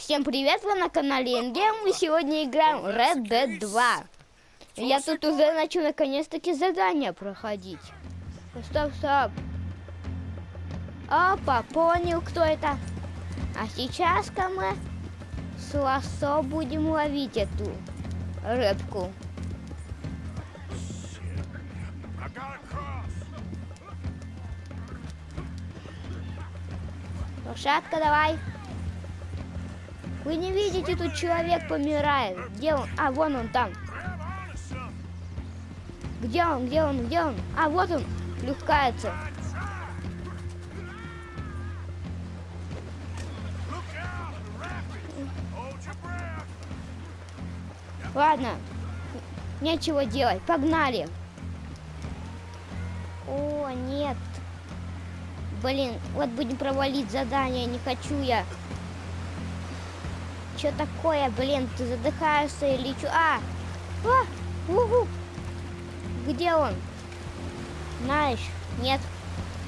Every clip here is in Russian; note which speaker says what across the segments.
Speaker 1: Всем привет, вы на канале Ингем. Мы сегодня играем Red Dead 2. Я тут уже начал наконец-таки задание проходить. Стоп, стоп. Опа, понял, кто это. А сейчас-ка мы с лосо будем ловить эту рыбку. Лошадка, давай. Вы не видите, тут человек помирает. Где он? А, вон он там. Где он, где он, где он? А, вот он, плюхкается. Ладно, нечего делать, погнали. О, нет. Блин, вот будем провалить задание, не хочу я. Что такое, блин, ты задыхаешься или что? А! а! Угу! Где он? Знаешь, нет.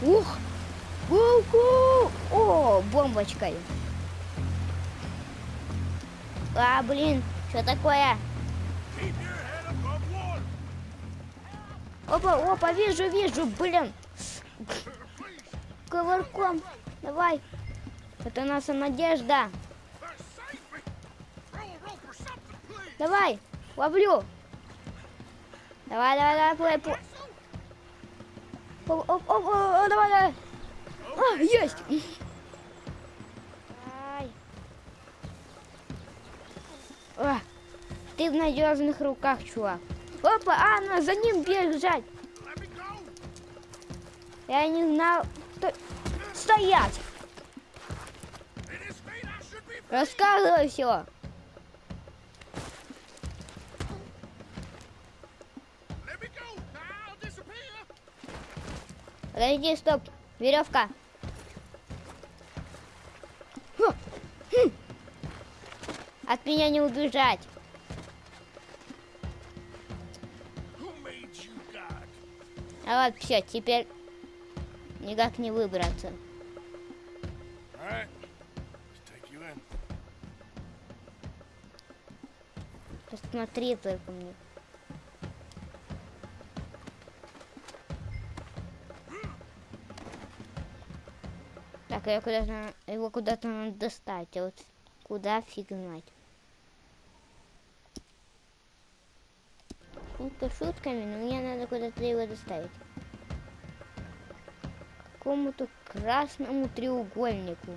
Speaker 1: Ух! Угу! О, бомбочкой. А, блин, что такое? Опа, опа, вижу, вижу, блин. Ковырком. Давай. Это наша надежда. Давай, ловлю. Давай, давай, давай, плей, плей. Оп, оп, оп, давай, давай. А, есть. Ай. А, ты в надежных руках, чувак. Опа, а, надо за ним бежать. Я не знал, что... Стоять! Рассказывай все. Подожди, стоп. Веревка. Хм. От меня не убежать. А вот все, теперь никак не выбраться. Посмотри только мне. Так, я куда-то его куда-то надо достать, а вот куда фиг знать. Шутка шутками, но мне надо куда-то его доставить. Какому-то красному треугольнику.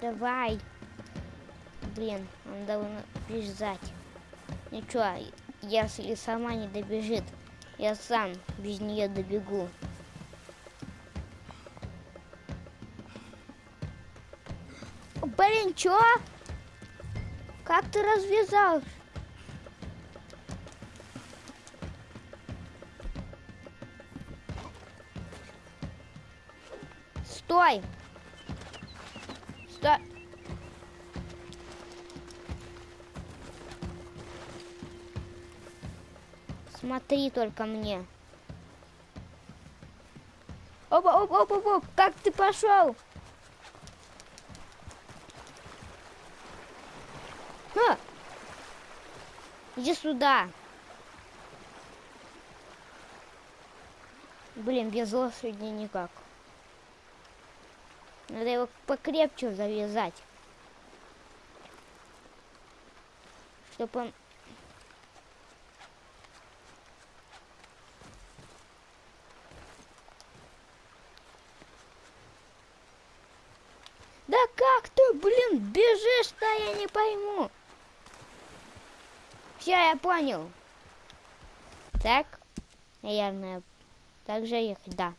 Speaker 1: Давай. Блин, он должен бежать. Ничего, если сама не добежит, я сам без нее добегу. Блин, чё? Как ты развязал? Стой! Стой! Смотри только мне. Опа, опа, опа, опа, как ты пошел? А! Иди сюда. Блин, без лошади никак. Надо его покрепче завязать. Чтобы он... Да как ты, блин, бежишь-то, я не пойму. Все, я понял. Так, наверное, так же ехать, да.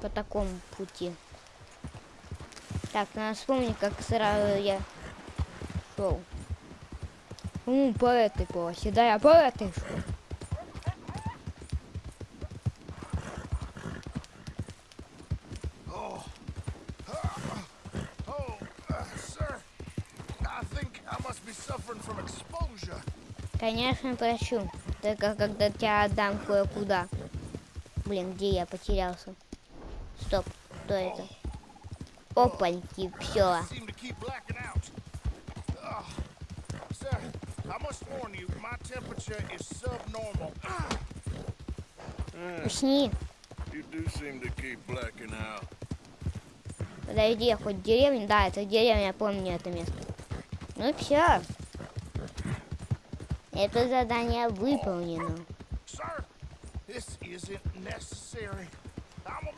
Speaker 1: По такому пути. Так, надо вспомнить, как сразу я шел. Ну, по этой полосе, да, я по этой шел. Конечно, прощу. Только когда тебя отдам кое-куда. Блин, где я потерялся? Стоп, кто это? Опаньки, все. Усни. Подожди, я хоть деревня? Да, это деревня, я помню это место. Ну все. Это задание выполнено.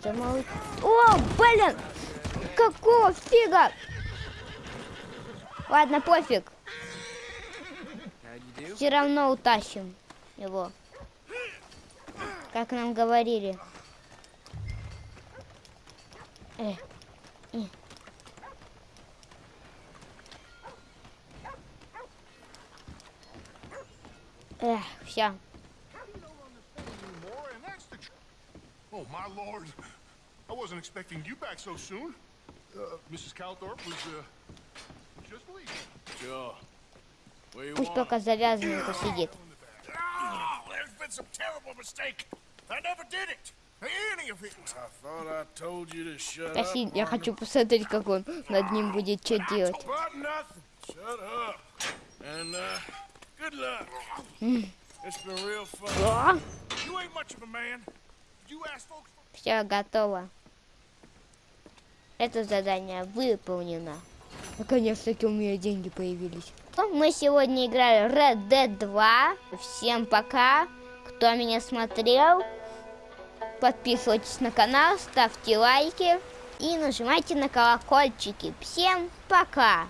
Speaker 1: Замолчи. О, блин! Какого фига? Ладно, пофиг. Все равно утащим его. Как нам говорили. Э, э. Эх, все.
Speaker 2: Oh, my lord. I wasn't expecting you back so soon. Uh, Mrs. Calthorpe was, uh, just leaving.
Speaker 3: Sure. Where you
Speaker 1: Пусть пока завязанный посидит.
Speaker 2: Oh, there's been some terrible mistake. I never did it. Any of it.
Speaker 3: I thought I told you to shut up.
Speaker 1: Проси, я хочу посмотреть, как он над ним будет что делать.
Speaker 3: Good luck. It's been real fun.
Speaker 2: You ain't much of a man. You ask folks for
Speaker 1: все готово. Это задание выполнено. Наконец-таки у меня деньги появились. Мы сегодня играли Red Dead 2. Всем пока. Кто меня смотрел, подписывайтесь на канал, ставьте лайки и нажимайте на колокольчики. Всем пока!